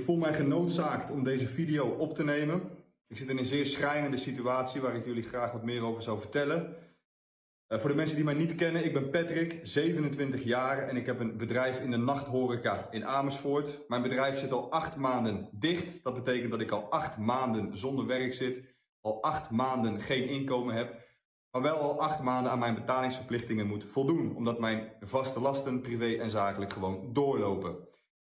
voel mij genoodzaakt om deze video op te nemen. Ik zit in een zeer schrijnende situatie waar ik jullie graag wat meer over zou vertellen. Uh, voor de mensen die mij niet kennen, ik ben Patrick, 27 jaar en ik heb een bedrijf in de nachthoreca in Amersfoort. Mijn bedrijf zit al acht maanden dicht. Dat betekent dat ik al acht maanden zonder werk zit, al acht maanden geen inkomen heb, maar wel al acht maanden aan mijn betalingsverplichtingen moet voldoen, omdat mijn vaste lasten, privé en zakelijk, gewoon doorlopen.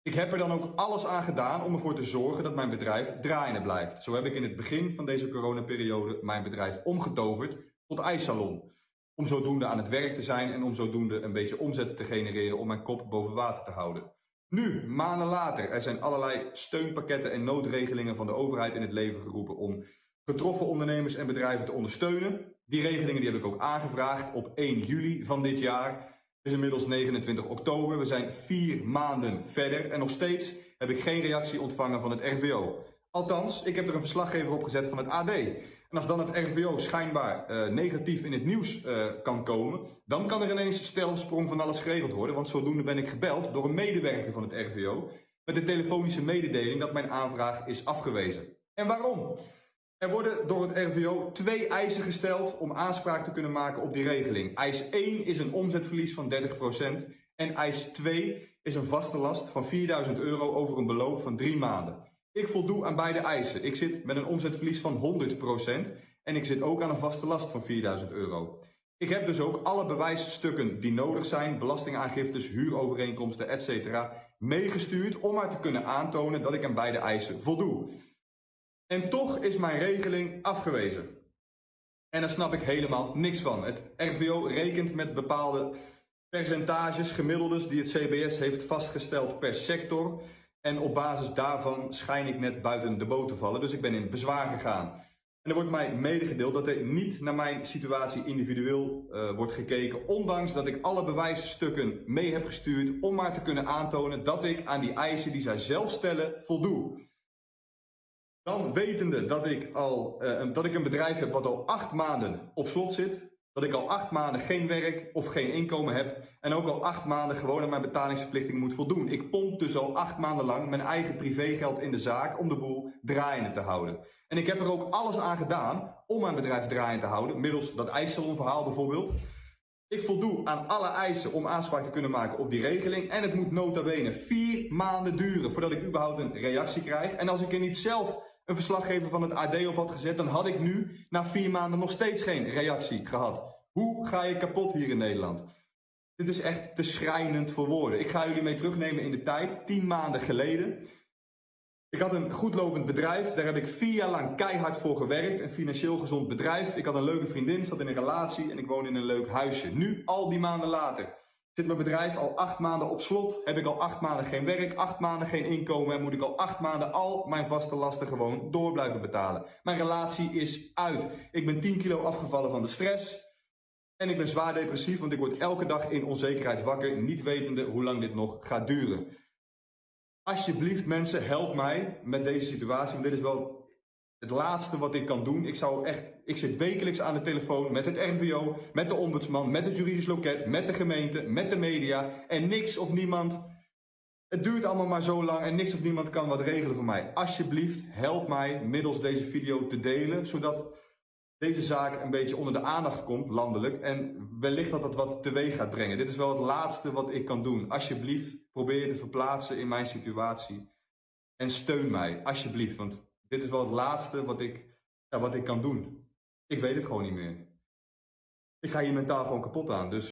Ik heb er dan ook alles aan gedaan om ervoor te zorgen dat mijn bedrijf draaiende blijft. Zo heb ik in het begin van deze coronaperiode mijn bedrijf omgetoverd tot ijssalon. Om zodoende aan het werk te zijn en om zodoende een beetje omzet te genereren om mijn kop boven water te houden. Nu, maanden later, er zijn allerlei steunpakketten en noodregelingen van de overheid in het leven geroepen om getroffen ondernemers en bedrijven te ondersteunen. Die regelingen die heb ik ook aangevraagd op 1 juli van dit jaar is inmiddels 29 oktober. We zijn vier maanden verder en nog steeds heb ik geen reactie ontvangen van het RVO. Althans, ik heb er een verslaggever op gezet van het AD. En als dan het RVO schijnbaar uh, negatief in het nieuws uh, kan komen, dan kan er ineens stel op sprong van alles geregeld worden. Want zodoende ben ik gebeld door een medewerker van het RVO met de telefonische mededeling dat mijn aanvraag is afgewezen. En waarom? Er worden door het RVO twee eisen gesteld om aanspraak te kunnen maken op die regeling. Eis 1 is een omzetverlies van 30% en eis 2 is een vaste last van 4000 euro over een beloop van drie maanden. Ik voldoe aan beide eisen. Ik zit met een omzetverlies van 100% en ik zit ook aan een vaste last van 4000 euro. Ik heb dus ook alle bewijsstukken die nodig zijn, belastingaangiftes, huurovereenkomsten, etc. meegestuurd om maar te kunnen aantonen dat ik aan beide eisen voldoe. En toch is mijn regeling afgewezen. En daar snap ik helemaal niks van. Het RVO rekent met bepaalde percentages, gemiddeldes die het CBS heeft vastgesteld per sector. En op basis daarvan schijn ik net buiten de boot te vallen. Dus ik ben in bezwaar gegaan. En er wordt mij medegedeeld dat er niet naar mijn situatie individueel uh, wordt gekeken. Ondanks dat ik alle bewijsstukken mee heb gestuurd om maar te kunnen aantonen dat ik aan die eisen die zij zelf stellen voldoe. Dan wetende dat ik, al, uh, dat ik een bedrijf heb wat al acht maanden op slot zit. Dat ik al acht maanden geen werk of geen inkomen heb. En ook al acht maanden gewoon aan mijn betalingsverplichting moet voldoen. Ik pomp dus al acht maanden lang mijn eigen privégeld in de zaak om de boel draaiende te houden. En ik heb er ook alles aan gedaan om mijn bedrijf draaiende te houden. Middels dat ijssalonverhaal bijvoorbeeld. Ik voldoe aan alle eisen om aanspraak te kunnen maken op die regeling. En het moet nota bene vier maanden duren voordat ik überhaupt een reactie krijg. En als ik er niet zelf een verslaggever van het AD op had gezet, dan had ik nu na vier maanden nog steeds geen reactie gehad. Hoe ga je kapot hier in Nederland? Dit is echt te schrijnend voor woorden. Ik ga jullie mee terugnemen in de tijd, tien maanden geleden. Ik had een goedlopend bedrijf, daar heb ik vier jaar lang keihard voor gewerkt. Een financieel gezond bedrijf. Ik had een leuke vriendin, zat in een relatie en ik woon in een leuk huisje. Nu, al die maanden later, Zit mijn bedrijf al acht maanden op slot, heb ik al acht maanden geen werk, acht maanden geen inkomen en moet ik al acht maanden al mijn vaste lasten gewoon door blijven betalen. Mijn relatie is uit. Ik ben 10 kilo afgevallen van de stress en ik ben zwaar depressief, want ik word elke dag in onzekerheid wakker, niet wetende hoe lang dit nog gaat duren. Alsjeblieft mensen, help mij met deze situatie, want dit is wel het laatste wat ik kan doen. Ik zou echt, ik zit wekelijks aan de telefoon met het RVO, met de ombudsman, met het juridisch loket, met de gemeente, met de media en niks of niemand. Het duurt allemaal maar zo lang en niks of niemand kan wat regelen voor mij. Alsjeblieft, help mij middels deze video te delen, zodat deze zaak een beetje onder de aandacht komt, landelijk. En wellicht dat dat wat teweeg gaat brengen. Dit is wel het laatste wat ik kan doen. Alsjeblieft, probeer je te verplaatsen in mijn situatie. En steun mij, alsjeblieft, want dit is wel het laatste wat ik, ja, wat ik kan doen. Ik weet het gewoon niet meer. Ik ga hier mentaal gewoon kapot aan. Dus